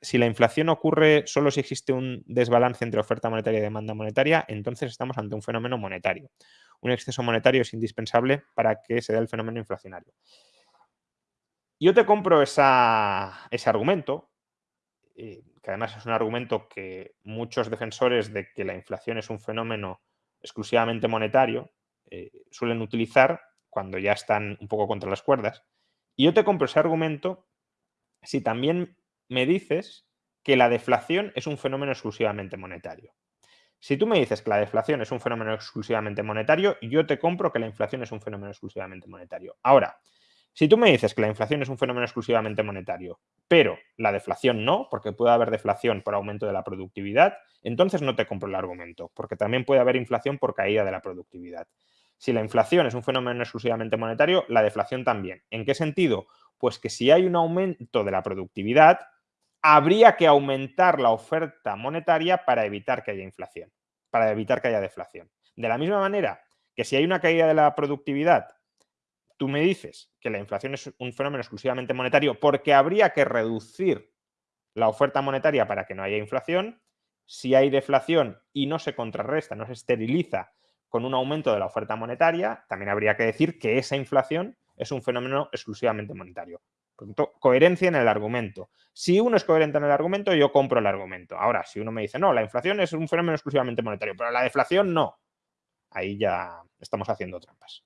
si la inflación ocurre solo si existe un desbalance entre oferta monetaria y demanda monetaria, entonces estamos ante un fenómeno monetario. Un exceso monetario es indispensable para que se dé el fenómeno inflacionario. Yo te compro ese argumento, eh, que además es un argumento que muchos defensores de que la inflación es un fenómeno exclusivamente monetario eh, suelen utilizar cuando ya están un poco contra las cuerdas. Y yo te compro ese argumento si también me dices que la deflación es un fenómeno exclusivamente monetario. Si tú me dices que la deflación es un fenómeno exclusivamente monetario, yo te compro que la inflación es un fenómeno exclusivamente monetario. Ahora, si tú me dices que la inflación es un fenómeno exclusivamente monetario, pero la deflación no, porque puede haber deflación por aumento de la productividad, entonces no te compro el argumento, porque también puede haber inflación por caída de la productividad. Si la inflación es un fenómeno exclusivamente monetario, la deflación también. ¿En qué sentido? Pues que si hay un aumento de la productividad, habría que aumentar la oferta monetaria para evitar que haya inflación, para evitar que haya deflación. De la misma manera que si hay una caída de la productividad, tú me dices que la inflación es un fenómeno exclusivamente monetario porque habría que reducir la oferta monetaria para que no haya inflación. Si hay deflación y no se contrarresta, no se esteriliza con un aumento de la oferta monetaria, también habría que decir que esa inflación es un fenómeno exclusivamente monetario. Coherencia en el argumento. Si uno es coherente en el argumento, yo compro el argumento. Ahora, si uno me dice, no, la inflación es un fenómeno exclusivamente monetario, pero la deflación no, ahí ya estamos haciendo trampas.